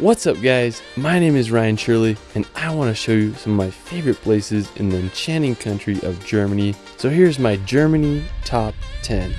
What's up guys, my name is Ryan Shirley and I want to show you some of my favorite places in the enchanting country of Germany. So here's my Germany top 10.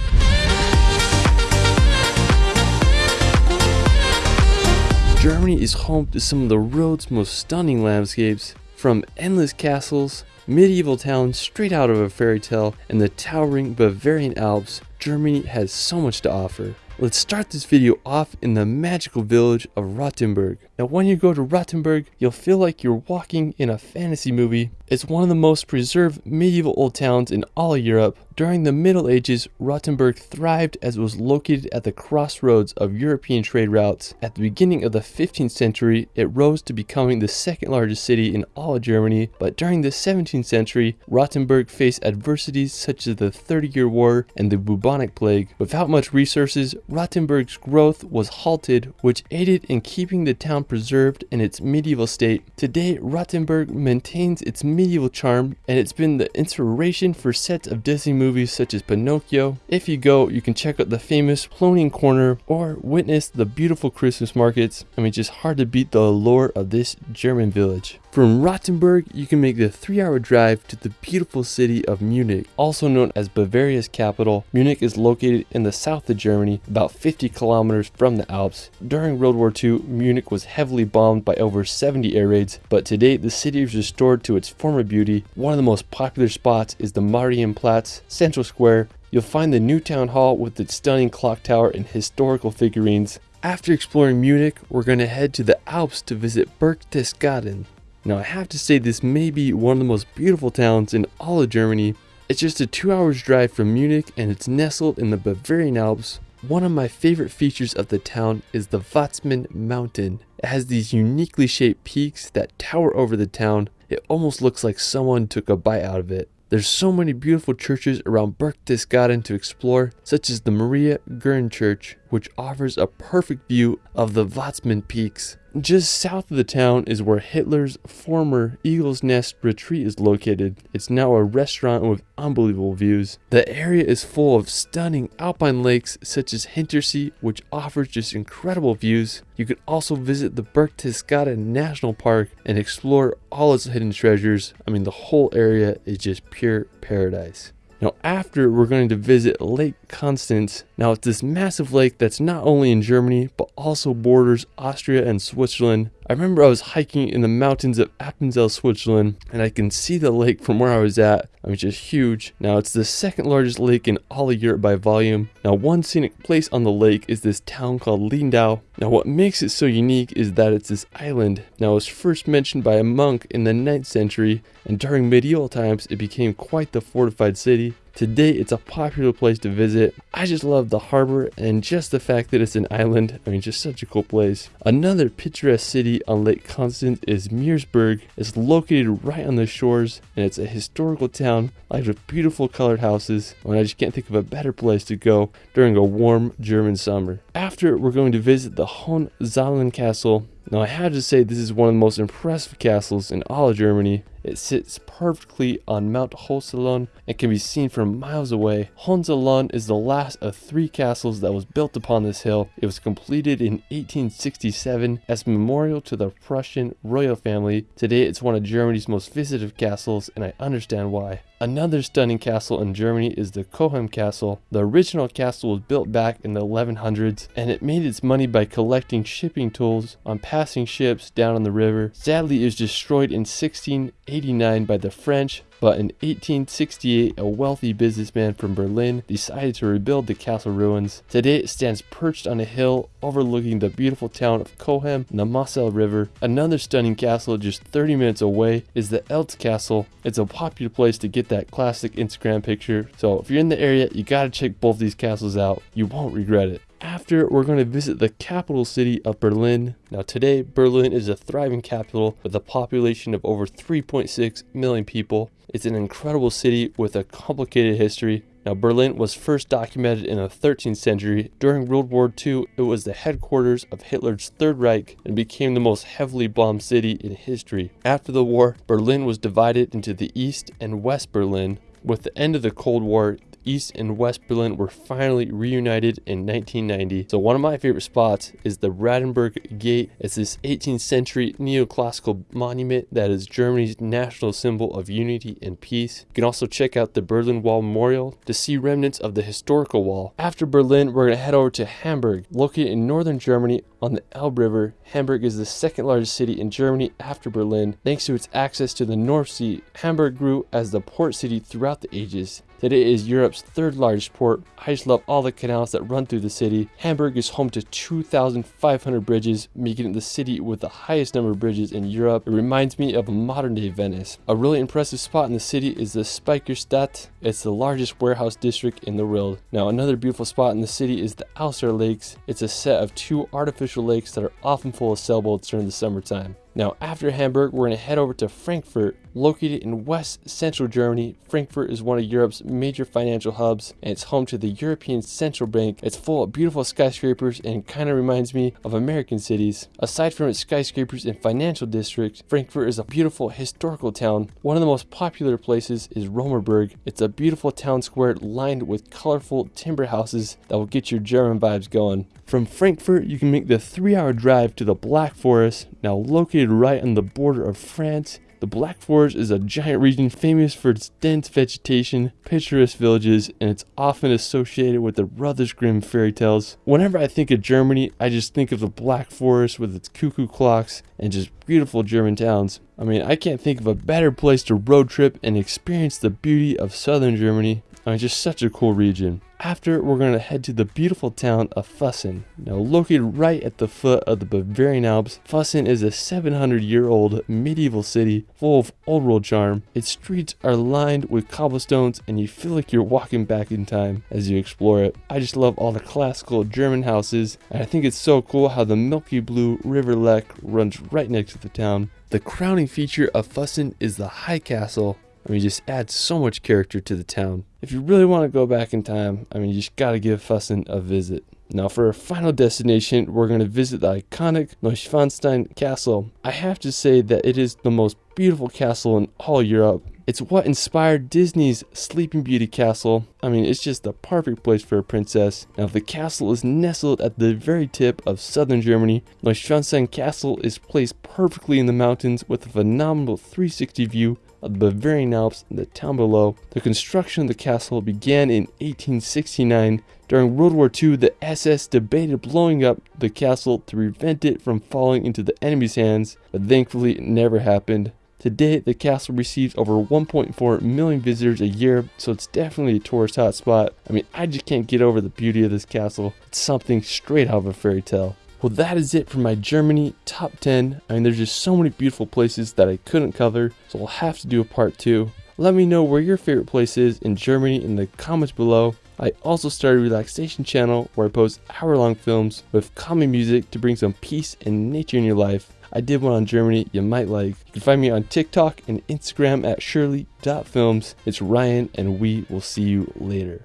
Germany is home to some of the world's most stunning landscapes, from endless castles, medieval towns straight out of a fairy tale, and the towering Bavarian Alps, Germany has so much to offer. Let's start this video off in the magical village of Rothenburg. Now when you go to Rothenburg, you'll feel like you're walking in a fantasy movie. It's one of the most preserved medieval old towns in all of Europe. During the Middle Ages, Rothenburg thrived as it was located at the crossroads of European trade routes. At the beginning of the 15th century, it rose to becoming the second largest city in all of Germany, but during the 17th century, Rothenburg faced adversities such as the Thirty Year War and the bubonic plague. Without much resources, Rothenburg's growth was halted, which aided in keeping the town preserved in its medieval state. Today, Rothenburg maintains its medieval charm, and it's been the inspiration for sets of Disney movies such as Pinocchio. If you go, you can check out the famous Plönlein Corner or witness the beautiful Christmas markets. I mean, just hard to beat the allure of this German village. From Rothenburg, you can make the three hour drive to the beautiful city of Munich, also known as Bavaria's capital. Munich is located in the south of Germany, about 50 kilometers from the Alps. During World War II, Munich was heavily bombed by over 70 air raids, but today the city is restored to its former beauty. One of the most popular spots is the Marienplatz Central Square. You'll find the new town hall with its stunning clock tower and historical figurines. After exploring Munich, we're going to head to the Alps to visit Berchtesgaden. Now I have to say this may be one of the most beautiful towns in all of Germany. It's just a two hours drive from Munich and it's nestled in the Bavarian Alps. One of my favorite features of the town is the Watzmann Mountain. It has these uniquely shaped peaks that tower over the town. It almost looks like someone took a bite out of it. There's so many beautiful churches around Berchtesgaden to explore, such as the Maria Gern Church, which offers a perfect view of the Watzmann Peaks. Just south of the town is where Hitler's former Eagle's Nest retreat is located. It's now a restaurant with unbelievable views. The area is full of stunning alpine lakes such as Hintersee, which offers just incredible views. You could also visit the Berchtesgaden National Park and explore all its hidden treasures. I mean, the whole area is just pure paradise. Now after we're going to visit Lake Constance. Now it's this massive lake that's not only in Germany but also borders Austria and Switzerland. I remember I was hiking in the mountains of Appenzell, Switzerland, and I can see the lake from where I was at. I mean, just huge. Now, it's the second largest lake in all of Europe by volume. Now, one scenic place on the lake is this town called Lindau. Now, what makes it so unique is that it's this island. Now, it was first mentioned by a monk in the 9th century, and during medieval times, it became quite the fortified city. Today, it's a popular place to visit. I just love the harbor and just the fact that it's an island. I mean, just such a cool place. Another picturesque city on Lake Constance is Meersburg. It's located right on the shores and it's a historical town lined with beautiful colored houses. And I just can't think of a better place to go during a warm German summer. After, we're going to visit the Hohenzollern Castle now I have to say this is one of the most impressive castles in all of Germany. It sits perfectly on Mount Hohenzollern and can be seen from miles away. Hohenzollern is the last of three castles that was built upon this hill. It was completed in 1867 as a memorial to the Prussian royal family. Today it's one of Germany's most visited castles and I understand why. Another stunning castle in Germany is the Cochem Castle. The original castle was built back in the 1100s and it made its money by collecting shipping tools on passing ships down on the river. Sadly, it was destroyed in 1689 by the French but in 1868, a wealthy businessman from Berlin decided to rebuild the castle ruins. Today, it stands perched on a hill overlooking the beautiful town of Cochem and the Moselle River. Another stunning castle just 30 minutes away is the Eltz Castle. It's a popular place to get that classic Instagram picture, so if you're in the area, you gotta check both these castles out. You won't regret it. After, we're going to visit the capital city of Berlin. Now today, Berlin is a thriving capital with a population of over 3.6 million people. It's an incredible city with a complicated history. Now Berlin was first documented in the 13th century. During World War II, it was the headquarters of Hitler's Third Reich and became the most heavily bombed city in history. After the war, Berlin was divided into the East and West Berlin. With the end of the Cold War, East and West Berlin were finally reunited in 1990. So one of my favorite spots is the Brandenburg Gate. It's this 18th century neoclassical monument that is Germany's national symbol of unity and peace. You can also check out the Berlin Wall Memorial to see remnants of the historical wall. After Berlin, we're going to head over to Hamburg, located in northern Germany on the Elbe River. Hamburg is the second largest city in Germany after Berlin. Thanks to its access to the North Sea, Hamburg grew as the port city throughout the ages. Today it is Europe's third largest port. I just love all the canals that run through the city. Hamburg is home to 2,500 bridges, making it the city with the highest number of bridges in Europe. It reminds me of modern day Venice. A really impressive spot in the city is the Speicherstadt. It's the largest warehouse district in the world. Now another beautiful spot in the city is the Alster Lakes. It's a set of two artificial lakes that are often full of sailboats during the summertime. Now, after Hamburg, we're going to head over to Frankfurt. Located in west central Germany, Frankfurt is one of Europe's major financial hubs and it's home to the European Central Bank. It's full of beautiful skyscrapers and kind of reminds me of American cities. Aside from its skyscrapers and financial district, Frankfurt is a beautiful historical town. One of the most popular places is Römerberg. It's a beautiful town square lined with colorful timber houses that will get your German vibes going. From Frankfurt, you can make the three hour drive to the Black Forest, now located right on the border of France. The Black Forest is a giant region famous for its dense vegetation, picturesque villages, and it's often associated with the Brothers Grimm fairy tales. Whenever I think of Germany, I just think of the Black Forest with its cuckoo clocks and just beautiful German towns. I mean, I can't think of a better place to road trip and experience the beauty of southern Germany. I mean, just such a cool region. After, we're going to head to the beautiful town of Fussen. Now, located right at the foot of the Bavarian Alps, Fussen is a 700 year old medieval city full of old world charm. Its streets are lined with cobblestones, and you feel like you're walking back in time as you explore it. I just love all the classical German houses, and I think it's so cool how the milky blue River Lech runs right next to the town. The crowning feature of Fussen is the High Castle, I mean, just adds so much character to the town. If you really want to go back in time, I mean, you just got to give Fussen a visit. Now, for our final destination, we're going to visit the iconic Neuschwanstein Castle. I have to say that it is the most beautiful castle in all Europe. It's what inspired Disney's Sleeping Beauty castle. I mean, it's just the perfect place for a princess. Now, the castle is nestled at the very tip of southern Germany. Neuschwanstein Castle is placed perfectly in the mountains with a phenomenal 360 view of the Bavarian Alps and the town below. The construction of the castle began in 1869. During World War II, the SS debated blowing up the castle to prevent it from falling into the enemy's hands, but thankfully it never happened. Today, the castle receives over 1.4 million visitors a year, so it's definitely a tourist hotspot. I mean, I just can't get over the beauty of this castle. It's something straight out of a fairy tale. Well, that is it for my Germany top 10. I mean, there's just so many beautiful places that I couldn't cover, so I'll have to do a part 2. Let me know where your favorite place is in Germany in the comments below. I also started a relaxation channel where I post hour long films with calming music to bring some peace and nature in your life. I did one on Germany you might like. You can find me on TikTok and Instagram at shirley.films. It's Ryan and we will see you later.